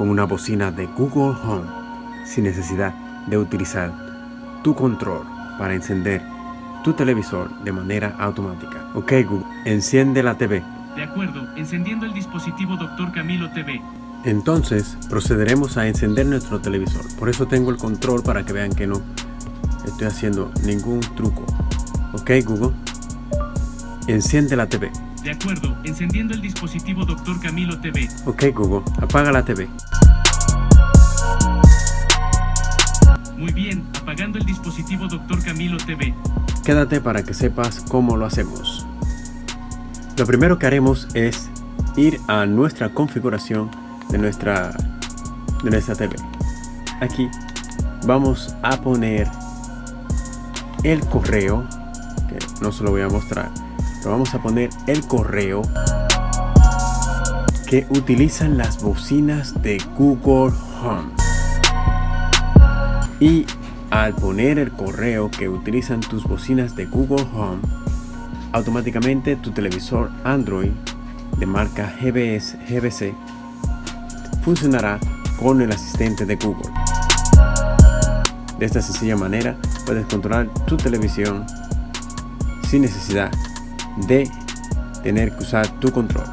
con una bocina de Google Home sin necesidad de utilizar tu control para encender tu televisor de manera automática. Ok Google, enciende la TV. De acuerdo, encendiendo el dispositivo Dr. Camilo TV. Entonces procederemos a encender nuestro televisor. Por eso tengo el control para que vean que no estoy haciendo ningún truco. Ok Google, enciende la TV. De acuerdo, encendiendo el dispositivo Dr. Camilo TV. Ok Google, apaga la TV. Muy bien, apagando el dispositivo Dr. Camilo TV. Quédate para que sepas cómo lo hacemos. Lo primero que haremos es ir a nuestra configuración de nuestra, de nuestra TV. Aquí vamos a poner el correo, que no se lo voy a mostrar, pero vamos a poner el correo que utilizan las bocinas de Google Home. Y al poner el correo que utilizan tus bocinas de Google Home, automáticamente tu televisor Android de marca GBS, GBC funcionará con el asistente de Google. De esta sencilla manera puedes controlar tu televisión sin necesidad de tener que usar tu control.